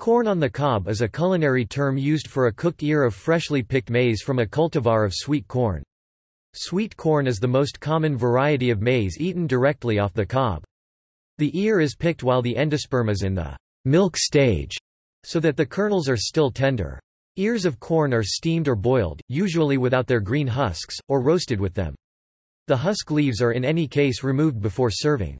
Corn on the cob is a culinary term used for a cooked ear of freshly picked maize from a cultivar of sweet corn. Sweet corn is the most common variety of maize eaten directly off the cob. The ear is picked while the endosperm is in the milk stage, so that the kernels are still tender. Ears of corn are steamed or boiled, usually without their green husks, or roasted with them. The husk leaves are in any case removed before serving.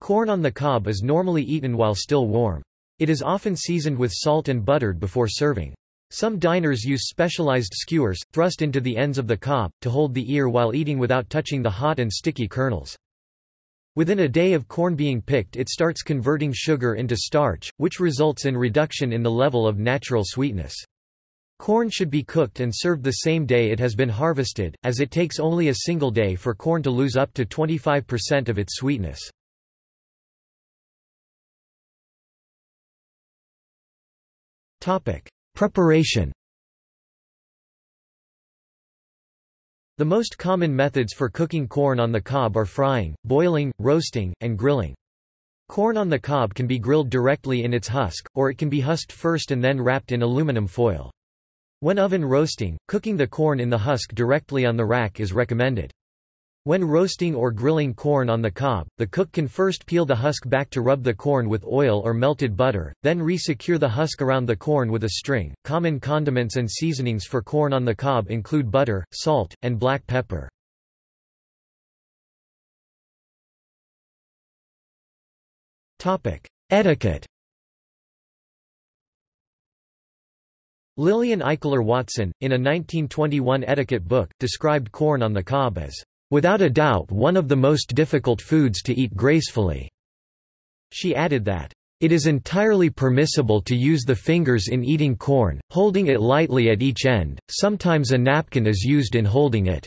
Corn on the cob is normally eaten while still warm. It is often seasoned with salt and buttered before serving. Some diners use specialized skewers, thrust into the ends of the cob, to hold the ear while eating without touching the hot and sticky kernels. Within a day of corn being picked it starts converting sugar into starch, which results in reduction in the level of natural sweetness. Corn should be cooked and served the same day it has been harvested, as it takes only a single day for corn to lose up to 25% of its sweetness. Preparation. The most common methods for cooking corn on the cob are frying, boiling, roasting, and grilling. Corn on the cob can be grilled directly in its husk, or it can be husked first and then wrapped in aluminum foil. When oven roasting, cooking the corn in the husk directly on the rack is recommended. When roasting or grilling corn on the cob, the cook can first peel the husk back to rub the corn with oil or melted butter, then re-secure the husk around the corn with a string. Common condiments and seasonings for corn on the cob include butter, salt, and black pepper. Topic: Etiquette. Lillian Eichler Watson, in a 1921 etiquette book, described corn on the cob as without a doubt one of the most difficult foods to eat gracefully." She added that, "...it is entirely permissible to use the fingers in eating corn, holding it lightly at each end, sometimes a napkin is used in holding it."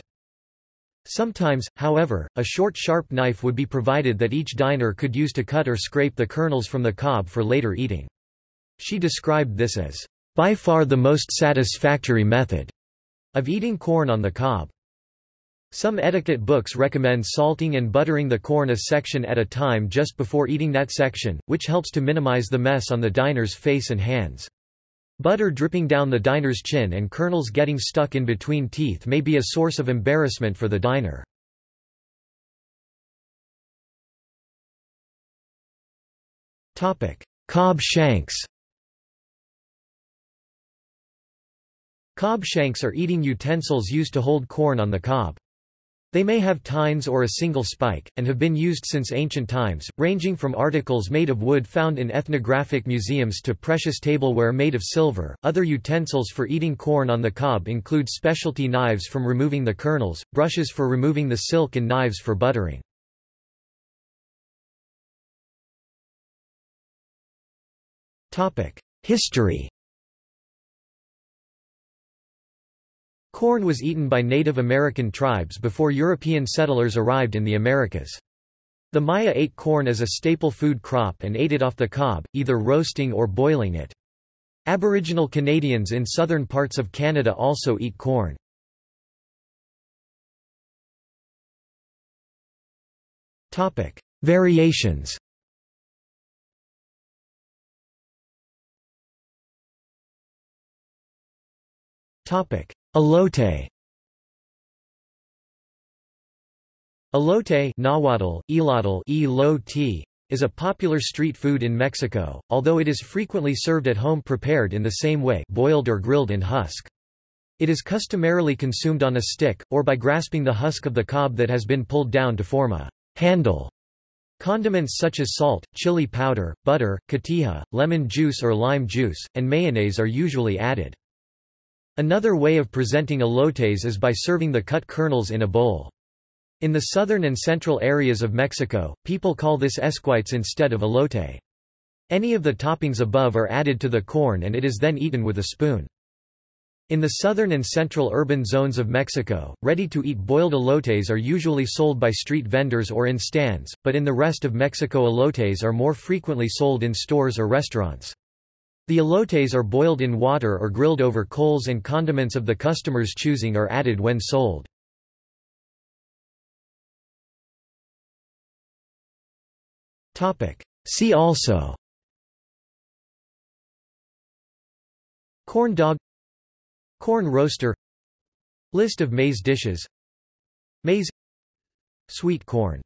Sometimes, however, a short sharp knife would be provided that each diner could use to cut or scrape the kernels from the cob for later eating. She described this as, "...by far the most satisfactory method," of eating corn on the cob. Some etiquette books recommend salting and buttering the corn a section at a time just before eating that section, which helps to minimize the mess on the diner's face and hands. Butter dripping down the diner's chin and kernels getting stuck in between teeth may be a source of embarrassment for the diner. Cob shanks Cob shanks are eating utensils used to hold corn on the cob. They may have tines or a single spike, and have been used since ancient times, ranging from articles made of wood found in ethnographic museums to precious tableware made of silver. Other utensils for eating corn on the cob include specialty knives from removing the kernels, brushes for removing the silk, and knives for buttering. History Corn was eaten by Native American tribes before European settlers arrived in the Americas. The Maya ate corn as a staple food crop and ate it off the cob, either roasting or boiling it. Aboriginal Canadians in southern parts of Canada also eat corn. Variations Topic: Elote Elote Nahuatl, elotl, elote, is a popular street food in Mexico, although it is frequently served at home prepared in the same way boiled or grilled in husk. It is customarily consumed on a stick, or by grasping the husk of the cob that has been pulled down to form a handle. Condiments such as salt, chili powder, butter, cotija, lemon juice or lime juice, and mayonnaise are usually added. Another way of presenting elotes is by serving the cut kernels in a bowl. In the southern and central areas of Mexico, people call this esquites instead of elote. Any of the toppings above are added to the corn and it is then eaten with a spoon. In the southern and central urban zones of Mexico, ready-to-eat boiled elotes are usually sold by street vendors or in stands, but in the rest of Mexico elotes are more frequently sold in stores or restaurants. The elotes are boiled in water or grilled over coals and condiments of the customer's choosing are added when sold. See also Corn dog Corn roaster List of maize dishes Maize Sweet corn